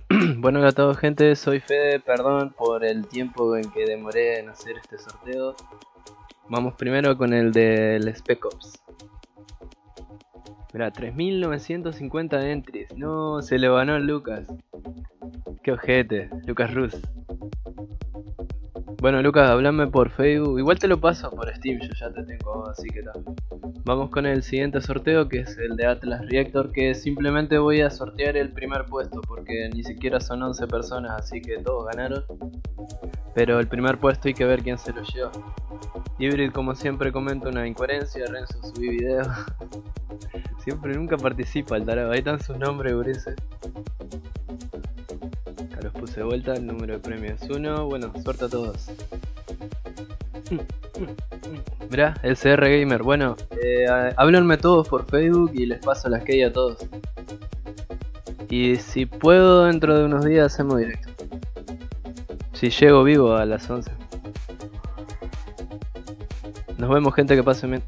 bueno, a todos gente, soy Fede, perdón por el tiempo en que demoré en hacer este sorteo. Vamos primero con el del Spec Ops. Mira, 3950 entries. No, se le ganó Lucas. Qué ojete, Lucas Rus. Bueno, Lucas, hablame por Facebook. Igual te lo paso por Steam, yo ya te tengo, así que tal. Vamos con el siguiente sorteo, que es el de Atlas Reactor, que simplemente voy a sortear el primer puesto, porque ni siquiera son 11 personas, así que todos ganaron. Pero el primer puesto hay que ver quién se lo lleva. Hybrid, como siempre, comenta una incoherencia. Renzo, subí video. siempre nunca participa el tarado. Ahí están sus nombres, Urice los puse de vuelta, el número de premios es 1. Bueno, suerte a todos. Mirá, CR Gamer. Bueno, eh, háblenme todos por Facebook y les paso las key a todos. Y si puedo, dentro de unos días hacemos directo. Si llego vivo a las 11. Nos vemos gente que pase bien.